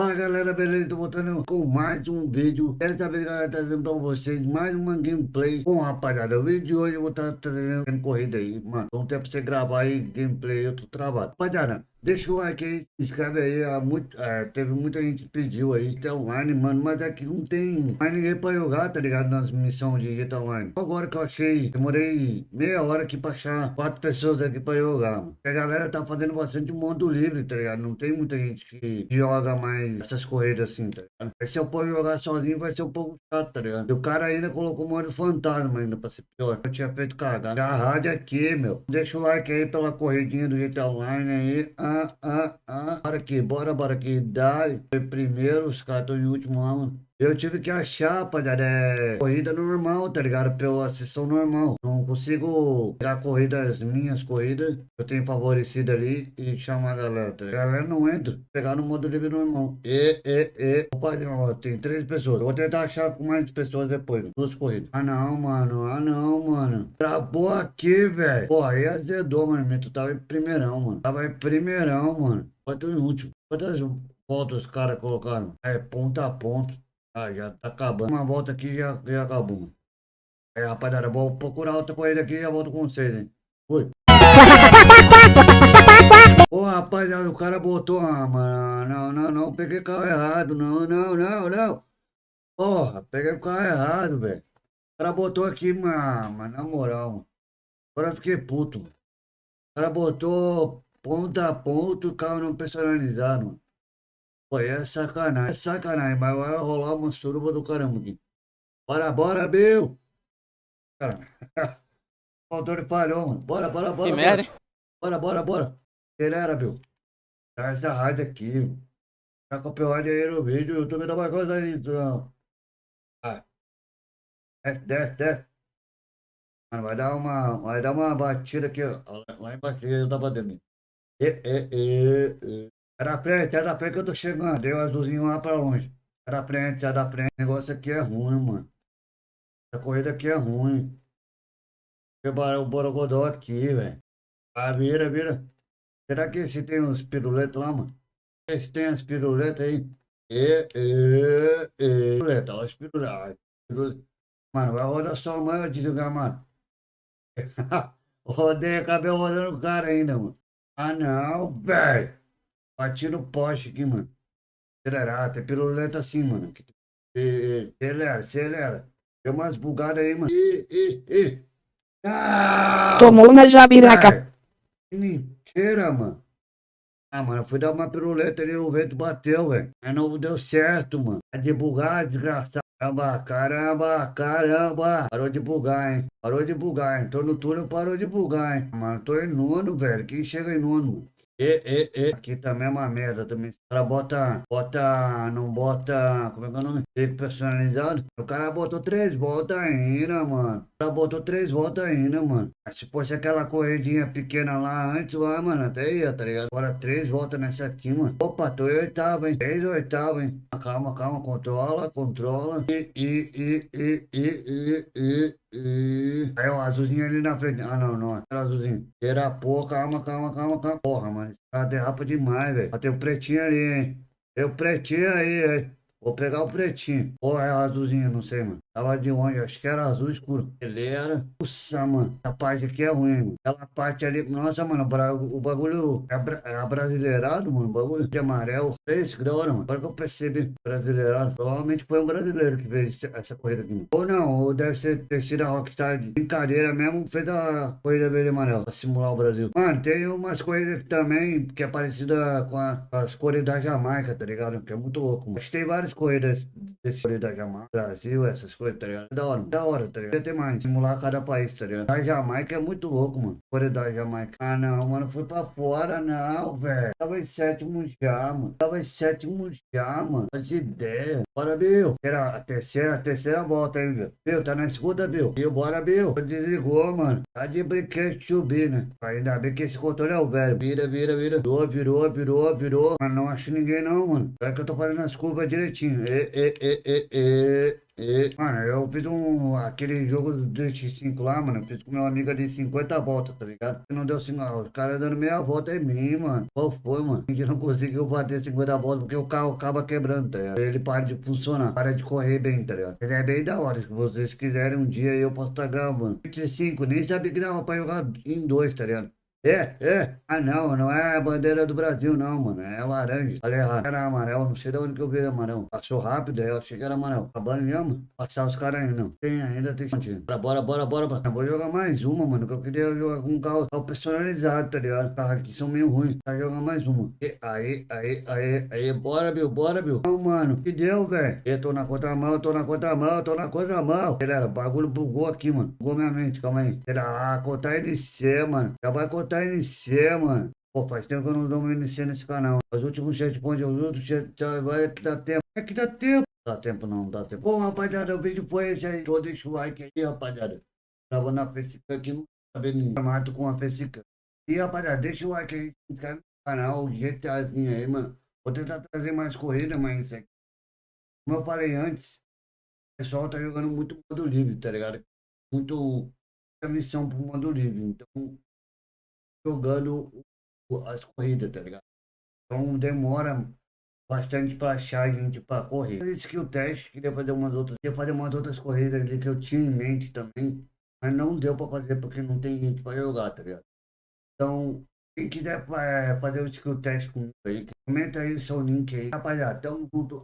Fala galera, beleza? Tô voltando com mais um vídeo. Dessa vez, galera, trazendo pra vocês mais uma gameplay. Bom, rapaziada, o vídeo de hoje eu vou estar trazendo corrida aí, mano. Não tem pra você gravar aí gameplay, eu tô travado. Rapaziada, Deixa o like aí, se inscreve aí. Muito, é, teve muita gente que pediu aí GTA Online, mano. Mas aqui não tem mais ninguém pra jogar, tá ligado? Nas missões de GTA Online. Agora que eu achei, demorei meia hora aqui pra achar quatro pessoas aqui pra jogar, mano. a galera tá fazendo bastante mundo livre, tá ligado? Não tem muita gente que joga mais essas corridas assim, tá ligado? Aí se eu for jogar sozinho vai ser um pouco chato, tá ligado? E o cara ainda colocou modo fantasma ainda pra ser pior. Eu tinha feito cagada. A rádio aqui, meu. Deixa o like aí pela corridinha do GTA Online aí. Ah, ah, ah. Bora aqui, bora, bora aqui. Dá. Primeiro, os caras estão em último ano. Eu tive que achar, rapaziada, é corrida normal, tá ligado? Pela sessão normal. Não consigo pegar corridas, minhas corridas, eu tenho favorecido ali e chamar a galera, tá ligado? A galera não entra. Pegar no modo livre normal. E, e, e. Opa, tem três pessoas. Eu vou tentar achar com mais pessoas depois. Duas corridas. Ah, não, mano. Ah, não, mano. Travou aqui, velho. Pô, aí azedou, mano. Tu tava em primeirão, mano. Tava em primeirão, mano. Pode em último. Quantas voltas os caras colocaram? É, ponta a ponta. Ah, já tá acabando. Uma volta aqui já, já acabou. É, rapaziada, vou procurar outra corrida aqui e já volto com vocês, hein. Fui. Ô, rapaziada, o cara botou... Ah, mano, não, não, não, peguei carro errado. Não, não, não, não. Porra, peguei o carro errado, velho. O cara botou aqui, mano, mas na moral, mano. Agora eu fiquei puto, mano. O cara botou ponta a ponta o carro não personalizado, mano. Pô, é sacanagem, é sacanagem, mas vai rolar uma suruba do caramba aqui. Bora, bora, Bill! Cara, o motor falhou, mano. Bora, bora, bora. Que merda, hein? Bora, bora, bora. Acelera, Bill. Tá essa rádio aqui. Tá com o copyright aí no vídeo, o YouTube não vai gostar disso, não. Vai. Desce, desce, desce. Mano, vai dar uma, vai dar uma batida aqui, ó. Lá embaixo, eu tava batendo. E, e, e, e. Era frente, era frente que eu tô chegando. Deu azulzinho lá pra longe. Era frente, era frente. O negócio aqui é ruim, mano. A corrida aqui é ruim. O Borogodó aqui, velho. Ah, vira, vira. Será que se tem uns piruletos lá, mano? Se tem as piruletas aí. E, e, e. Piruleta, ó, as piruletas. Mano, vai rodar só amanhã, desligar, mano. Rodei, acabei rodando o cara ainda, mano. Ah, não, velho. Bati no poste aqui, mano. Acelera, tem piruleta assim, mano. Acelera, acelera. Tem umas bugadas aí, mano. Ih, ih, ih. Ah! Tomou na jabiraca. Que mentira, mano. Ah, mano, fui dar uma piruleta ali, o vento bateu, velho. Mas não deu certo, mano. É de bugar, desgraçado. Caramba, caramba, caramba. Parou de bugar, hein? Parou de bugar, hein? Tô no túnel, parou de bugar, hein? Mano, tô em nono, velho. Quem chega em nono, mano? E, e, e. Aqui também é uma merda também. O cara bota, bota, não bota, como é que é o nome? Personalizado. O cara botou três voltas ainda, mano. O cara botou três voltas ainda, mano. Se fosse aquela corridinha pequena lá antes, lá, mano, até ia, tá ligado? Agora três voltas nessa aqui, mano. Opa, tô em oitavo, hein? Três oitavo, hein? Calma, calma, controla, controla. E, e, e, e, e, e, e. Aí, o azulzinho ali na frente. Ah, não, não. Era azulzinho. Era porra, calma, calma, calma, calma. Porra, mano. Cara derrapa demais, velho. Tem o pretinho ali, hein? Tem o pretinho aí, hein? Vou pegar o pretinho. Ou é azulzinho, não sei, mano. Tava de onde? Acho que era azul escuro. Ele era. Nossa, mano. Essa parte aqui é ruim, mano. Aquela parte ali. Nossa, mano. O bagulho é, bra... é brasileirado, mano. O bagulho de amarelo. Fez que da hora, mano. Agora que eu percebi. Brasileirado. Provavelmente foi um brasileiro que fez essa corrida aqui, mano. Ou não. Ou deve ser ter sido a Rockstar de brincadeira mesmo. Fez a corrida verde e amarela. Pra simular o Brasil. Mano, tem umas corridas também que é parecida com, a, com as corridas da Jamaica, tá ligado? Que é muito louco, mano. Que tem várias corridas desse corrida da Jamaica. Brasil, essas coisas tá ligado? Da hora, da hora, tá ligado? Tem mais, simular cada país, tá ligado? A Jamaica é muito louco, mano. Coreia da Jamaica. Ah, não, mano, fui pra fora, não, velho. Tava em sétimo já, mano. Tava em sétimo já, mano. Faz ideia. Bora, Bill. Era a terceira, a terceira volta, hein, Bill. Bill, tá na segunda, Bill. Bill, bora, Bill. Desligou, mano. Tá de brinquedo subir, né? Ainda bem que esse controle é o velho. Vira, vira, vira. Virou, virou, virou, virou. Mas não acho ninguém, não, mano. É que eu tô fazendo as curvas direitinho. E, e, e. Mano, eu fiz um. Aquele jogo do Drift 5 lá, mano. Eu fiz com meu amigo de 50 voltas, tá ligado? Não deu 50. Os caras dando meia volta em mim, mano. Qual foi, mano? A gente não conseguiu bater 50 voltas porque o carro acaba quebrando, tá ligado? Ele para de funcionar. Para de correr bem, tá ligado? Ele é bem da hora. Se vocês quiserem um dia eu posso estar gravando. 25, nem sabia que dava pra jogar em dois, tá ligado? É, é. Ah, não, não é a bandeira do Brasil, não, mano. É laranja. Falei errado. Era amarelo, não sei de onde que eu vi amarelo. Passou rápido, aí eu achei que era amarelo. Acabando mesmo? Passar os caras aí, não. Tem ainda, tem continho. Bora, bora, bora, bora. Vou jogar mais uma, mano, que eu queria jogar com um carro, personalizado, tá ligado? Os carros aqui são meio ruins. Vai jogar mais uma. E, aí, aí, aí, aí, bora, Bill, bora, Bill. Não, mano, que deu, velho? Eu tô na contramão, eu tô na contramão, eu tô na contramão. Galera, o bagulho bugou aqui, mano. Bugou minha mente, calma aí. Será? Ah, contar NC, mano. Já vai contar NC, mano. Pô, faz tempo que eu não dou uma NC nesse canal. Os últimos checkpoints, os últimos checkpoints, vai que dá tempo. É que dá tempo. Dá tempo não, dá tempo. Bom, rapaziada, o vídeo foi esse aí. Tô, deixa o like aí, rapaziada. Gravando a Fessica aqui, não sabe nem formato com a Fessica. E, rapaziada, deixa o like aí, se inscreve no canal, GTAzinho aí, mano. Vou tentar trazer mais corrida, mas isso aqui. Como eu falei antes, o pessoal tá jogando muito modo livre, tá ligado? Muito missão pro modo livre. Então, jogando as corridas, tá ligado? Então demora bastante para achar gente para correr. Fiz skill test, queria fazer umas outras, queria fazer umas outras corridas ali que eu tinha em mente também, mas não deu para fazer porque não tem gente para jogar, tá ligado? Então, quem quiser fazer o skill test comigo aí, comenta aí o seu link aí. Rapaziada, tamo junto.